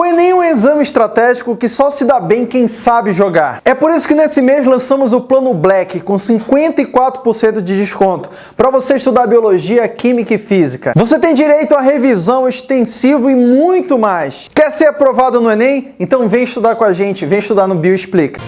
O Enem é um exame estratégico que só se dá bem quem sabe jogar. É por isso que nesse mês lançamos o Plano Black com 54% de desconto para você estudar biologia, química e física. Você tem direito a revisão, extensiva e muito mais. Quer ser aprovado no Enem? Então vem estudar com a gente, vem estudar no Bioexplica.